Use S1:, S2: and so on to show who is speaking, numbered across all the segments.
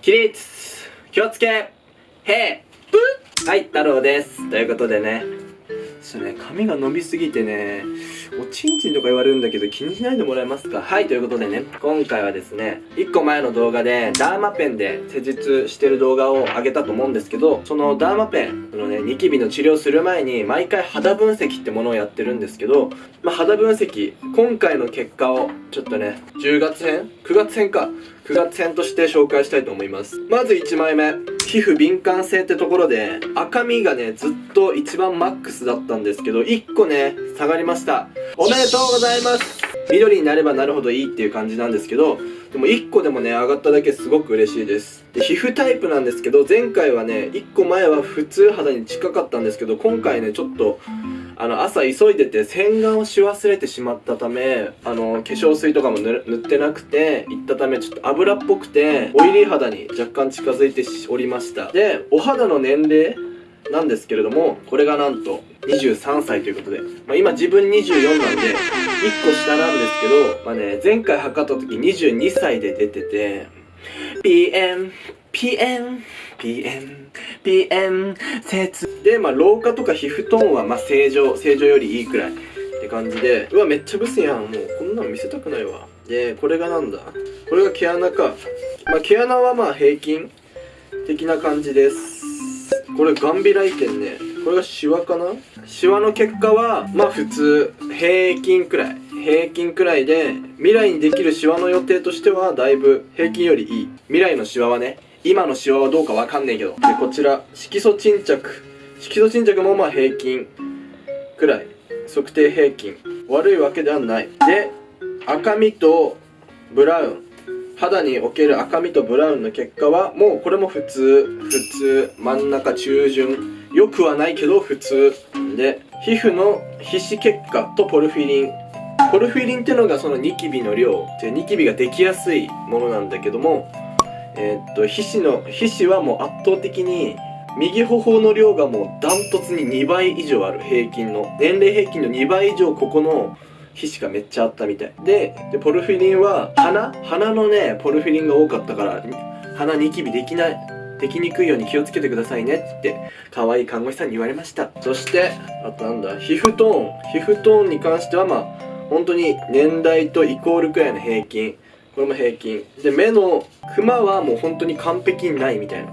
S1: 起立気をつけへいはい太郎です。ということでね。ちょっとね髪が伸びすぎてねおちんちんとか言われるんだけど気にしないでもらえますか？はいということでね今回はですね1個前の動画でダーマペンで施術してる動画を上げたと思うんですけどそのダーマペンのねニキビの治療する前に毎回肌分析ってものをやってるんですけど、まあ、肌分析今回の結果をちょっとね10月編？9月編か。9月編として紹介したいと思います。まず1枚目。皮膚敏感性ってところで赤みがねずっと一番マックスだったんですけど1個ね下がりました。おめでとうございます。緑になればなるほどいいっていう感じなんですけどでも1個でもね上がっただけすごく嬉しいです。で皮膚タイプなんですけど前回はね1個前は普通肌に近かったんですけど今回ねちょっとあの朝急いでて洗顔をし忘れてしまったためあの化粧水とかも塗ってなくて行ったためちょっと油っぽくてオイリー肌に若干近づいておりました。でお肌の年齢なんですけれどもこれがなんと23歳ということで、まあ、今自分24なんで1個下なんですけど、まあね、前回測った時22歳で出てて PM PM PM PM 説。でまあ老化とか皮膚トーンはまあ正常正常よりいいくらいって感じでうわめっちゃブスやんもう。こんなの見せたくないわ。でこれがなんだ？これが毛穴か。まあ毛穴はまあ平均的な感じです。これガンビ来店ね。これがシワかな？シワの結果はまあ普通平均くらい。平均くらいで未来にできるシワの予定としてはだいぶ平均よりいい。未来のシワはね今のシワはどうかわかんねえけど。でこちら色素沈着。色素沈着もまあ平均くらい。測定平均。悪いわけではない。で赤みとブラウン。肌における赤みとブラウンの結果はもうこれも普通。普通。真ん中中旬。良くはないけど普通。で皮膚の皮脂結果とポルフィリン。ポルフィリンっていうのがそのニキビの量。でニキビができやすいものなんだけども。えー、っと皮脂の皮脂はもう圧倒的に右頬の量がもうダントツに2倍以上ある。平均の。年齢平均の2倍以上ここの皮脂がめっちゃあったみたい。ででポルフィリンは鼻。鼻のねポルフィリンが多かったから鼻ニキビできない。できにくいように気をつけてくださいね。って可愛い看護師さんに言われました。そしてあとなんだ皮膚トーン。皮膚トーンに関してはまあ本当に年代とイコールくらいの平均。これも平均。で目のクマはもう本当に完璧にないみたいな。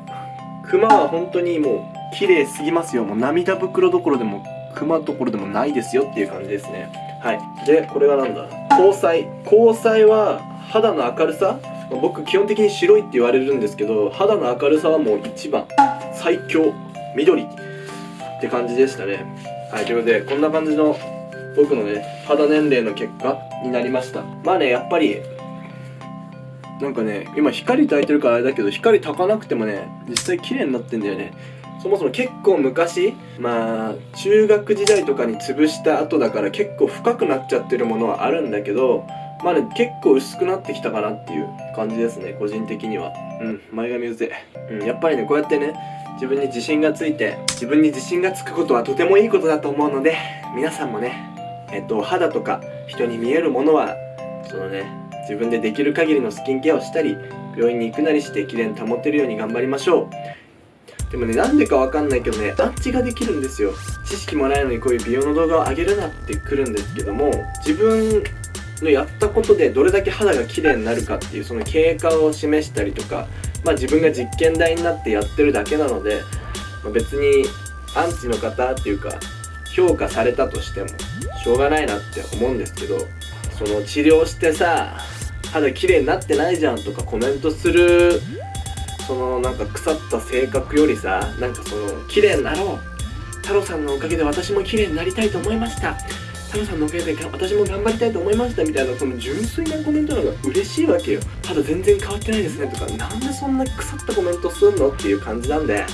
S1: クマは本当にもう綺麗すぎますよ。もう涙袋どころでもクマどころでもないですよっていう感じですね。はい。でこれがなんだ？交際。交際は肌の明るさ？僕基本的に白いって言われるんですけど肌の明るさはもう一番。最強緑。って感じでしたね。はい。ということでこんな感じの僕のね肌年齢の結果になりました。まあねやっぱりなんかね今光焚いてるからあれだけど光焚かなくてもね実際綺麗になってんだよね。そもそも結構昔まあ中学時代とかに潰した後だから結構深くなっちゃってるものはあるんだけどまあね結構薄くなってきたかなっていう感じですね個人的には。うん前髪うぜ。うんやっぱりねこうやってね自分に自信がついて自分に自信がつくことはとてもいいことだと思うので皆さんもねえっと肌とか人に見えるものはそのね自分でできる限りのスキンケアをしたり病院に行くなりして綺麗に保てるように頑張りましょう。でもねなんでかわかんないけどねアンチができるんですよ。知識もないのにこういう美容の動画を上げるなってくるんですけども自分のやったことでどれだけ肌が綺麗になるかっていうその経過を示したりとかまあ自分が実験台になってやってるだけなので、まあ、別にアンチの方っていうか評価されたとしてもしょうがないなって思うんですけどその治療してさ肌綺麗になってないじゃんとかコメントするそのなんか腐った性格よりさなんかその綺麗になろう太郎さんのおかげで私も綺麗になりたいと思いました。太郎さんのおかげで私も頑張りたいと思いましたみたいなその純粋なコメントの方が嬉しいわけよ。肌全然変わってないですねとかなんでそんな腐ったコメントすんのっていう感じなんで。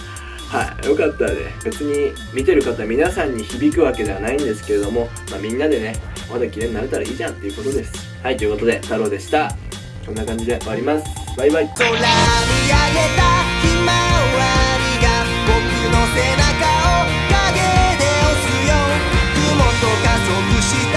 S1: はいよかったらね。別に見てる方皆さんに響くわけではないんですけれども、まあ、みんなでねまだ綺麗になれたらいいじゃんっていうことです。はい、ということで、太郎でした。こんな感じで終わります。バイバイ。空
S2: 上げたひまわりが僕の背中を陰で押すよ。雲と加速して